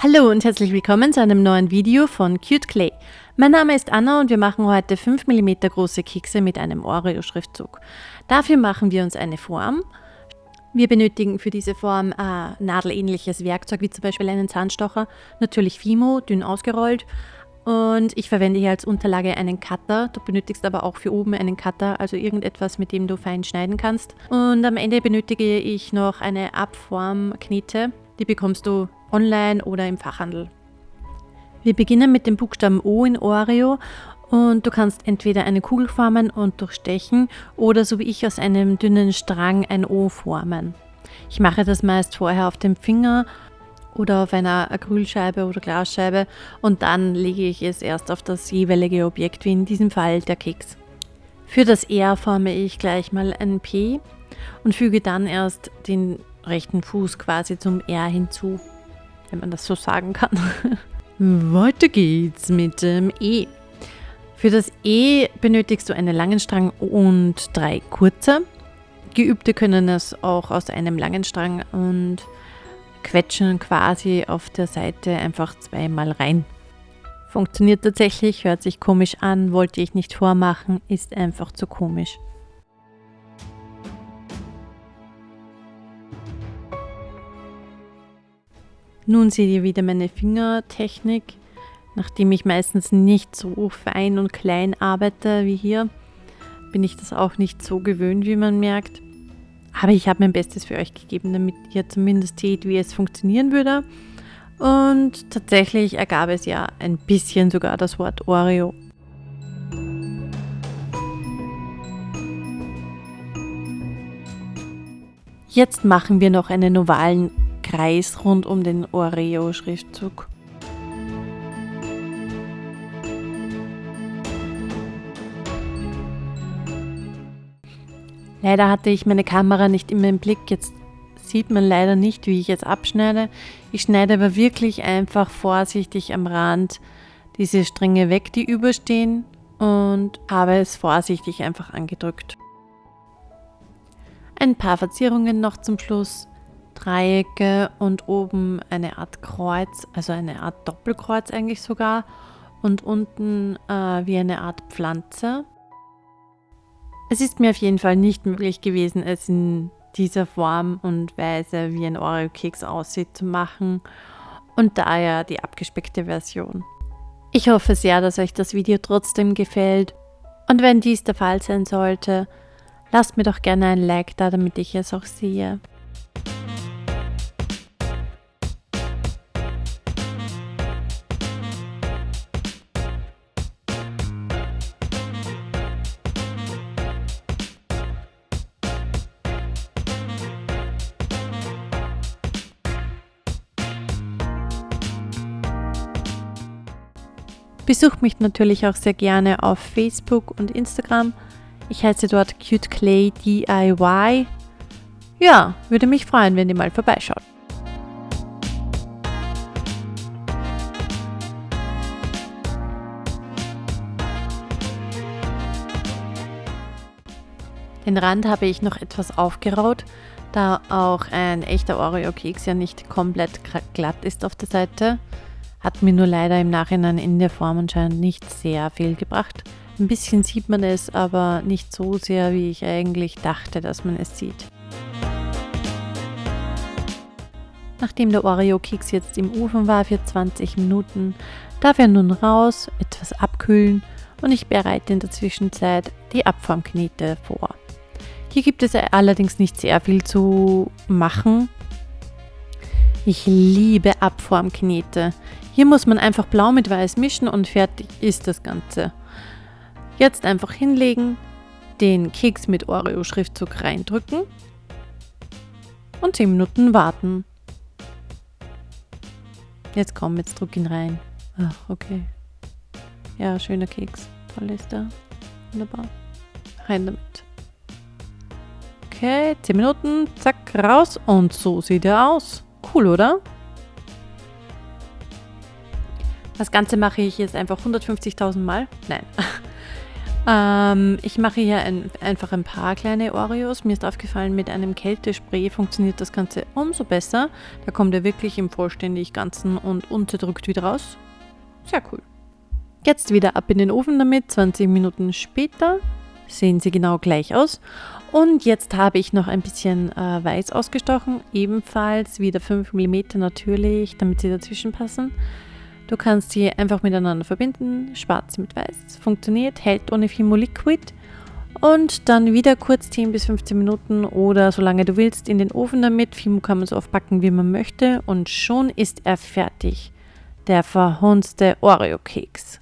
Hallo und herzlich willkommen zu einem neuen Video von Cute Clay. Mein Name ist Anna und wir machen heute 5 mm große Kekse mit einem Oreo-Schriftzug. Dafür machen wir uns eine Form. Wir benötigen für diese Form äh, nadelähnliches Werkzeug, wie zum Beispiel einen Zahnstocher, natürlich Fimo, dünn ausgerollt. Und ich verwende hier als Unterlage einen Cutter. Du benötigst aber auch für oben einen Cutter, also irgendetwas, mit dem du fein schneiden kannst. Und am Ende benötige ich noch eine Abformknete. Die bekommst du online oder im Fachhandel. Wir beginnen mit dem Buchstaben O in Oreo und du kannst entweder eine Kugel formen und durchstechen oder so wie ich aus einem dünnen Strang ein O formen. Ich mache das meist vorher auf dem Finger oder auf einer Acrylscheibe oder Glasscheibe und dann lege ich es erst auf das jeweilige Objekt, wie in diesem Fall der Keks. Für das R forme ich gleich mal ein P und füge dann erst den rechten Fuß quasi zum R hinzu wenn man das so sagen kann. Weiter geht's mit dem E. Für das E benötigst du einen langen Strang und drei kurze. Geübte können es auch aus einem langen Strang und quetschen quasi auf der Seite einfach zweimal rein. Funktioniert tatsächlich, hört sich komisch an, wollte ich nicht vormachen, ist einfach zu komisch. Nun seht ihr wieder meine Fingertechnik. Nachdem ich meistens nicht so fein und klein arbeite wie hier, bin ich das auch nicht so gewöhnt, wie man merkt. Aber ich habe mein Bestes für euch gegeben, damit ihr zumindest seht, wie es funktionieren würde. Und tatsächlich ergab es ja ein bisschen sogar das Wort Oreo. Jetzt machen wir noch einen ovalen Kreis rund um den Oreo-Schriftzug. Leider hatte ich meine Kamera nicht immer im Blick. Jetzt sieht man leider nicht, wie ich jetzt abschneide. Ich schneide aber wirklich einfach vorsichtig am Rand diese Stränge weg, die überstehen und habe es vorsichtig einfach angedrückt. Ein paar Verzierungen noch zum Schluss. Dreiecke und oben eine Art Kreuz, also eine Art Doppelkreuz eigentlich sogar und unten äh, wie eine Art Pflanze. Es ist mir auf jeden Fall nicht möglich gewesen, es in dieser Form und Weise, wie ein Oreo-Keks aussieht, zu machen und daher die abgespeckte Version. Ich hoffe sehr, dass euch das Video trotzdem gefällt und wenn dies der Fall sein sollte, lasst mir doch gerne ein Like da, damit ich es auch sehe. Besucht mich natürlich auch sehr gerne auf Facebook und Instagram. Ich heiße dort CuteClayDIY. Ja, würde mich freuen, wenn ihr mal vorbeischaut. Den Rand habe ich noch etwas aufgeraut, da auch ein echter Oreo-Keks ja nicht komplett glatt ist auf der Seite. Hat mir nur leider im Nachhinein in der Form anscheinend nicht sehr viel gebracht. Ein bisschen sieht man es, aber nicht so sehr, wie ich eigentlich dachte, dass man es sieht. Nachdem der Oreo-Keks jetzt im Ofen war für 20 Minuten, darf er nun raus, etwas abkühlen und ich bereite in der Zwischenzeit die Abformknete vor. Hier gibt es allerdings nicht sehr viel zu machen. Ich liebe Abformknete. Hier muss man einfach blau mit weiß mischen und fertig ist das Ganze. Jetzt einfach hinlegen, den Keks mit Oreo-Schriftzug reindrücken und 10 Minuten warten. Jetzt komm, jetzt drück ihn rein. Ach, okay. Ja, schöner Keks. Toll ist er. Wunderbar. Rein damit. Okay, 10 Minuten, zack, raus und so sieht er aus. Cool, oder? Das Ganze mache ich jetzt einfach 150.000 Mal. Nein. Ähm, ich mache hier ein, einfach ein paar kleine Oreos. Mir ist aufgefallen, mit einem Kältespray funktioniert das Ganze umso besser. Da kommt er wirklich im vollständig ganzen und unterdrückt wieder raus. Sehr cool. Jetzt wieder ab in den Ofen damit, 20 Minuten später sehen sie genau gleich aus. Und jetzt habe ich noch ein bisschen äh, weiß ausgestochen, ebenfalls wieder 5 mm natürlich, damit sie dazwischen passen. Du kannst sie einfach miteinander verbinden, schwarz mit weiß, funktioniert, hält ohne Fimo Liquid und dann wieder kurz 10 bis 15 Minuten oder solange du willst in den Ofen damit. Fimo kann man so oft backen, wie man möchte und schon ist er fertig. Der verhunzte Oreo-Keks.